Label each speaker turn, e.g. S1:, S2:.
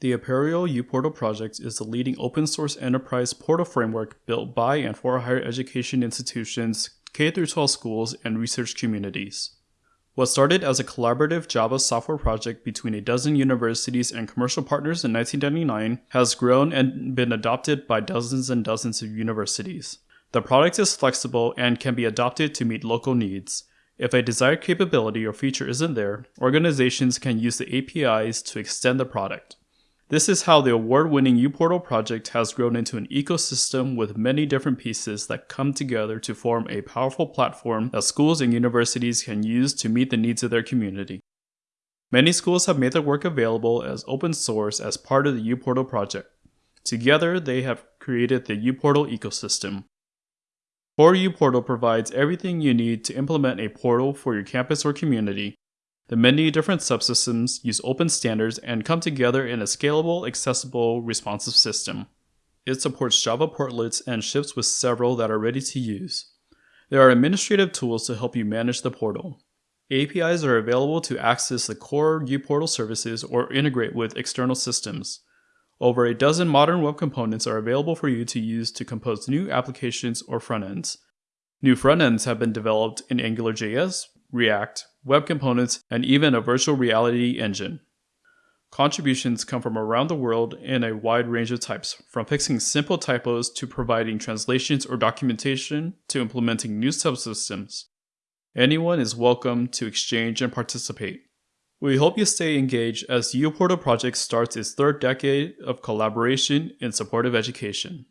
S1: The Apereo uPortal project is the leading open source enterprise portal framework built by and for higher education institutions, K 12 schools, and research communities. What started as a collaborative Java software project between a dozen universities and commercial partners in 1999 has grown and been adopted by dozens and dozens of universities. The product is flexible and can be adopted to meet local needs. If a desired capability or feature isn't there, organizations can use the APIs to extend the product. This is how the award-winning uPortal project has grown into an ecosystem with many different pieces that come together to form a powerful platform that schools and universities can use to meet the needs of their community. Many schools have made their work available as open source as part of the uPortal project. Together, they have created the uPortal ecosystem. Core uPortal provides everything you need to implement a portal for your campus or community, the many different subsystems use open standards and come together in a scalable, accessible, responsive system. It supports Java portlets and ships with several that are ready to use. There are administrative tools to help you manage the portal. APIs are available to access the core uPortal services or integrate with external systems. Over a dozen modern web components are available for you to use to compose new applications or front ends. New front ends have been developed in AngularJS, React, web components, and even a virtual reality engine. Contributions come from around the world in a wide range of types, from fixing simple typos to providing translations or documentation to implementing new subsystems. Anyone is welcome to exchange and participate. We hope you stay engaged as the uPortal project starts its third decade of collaboration in support of education.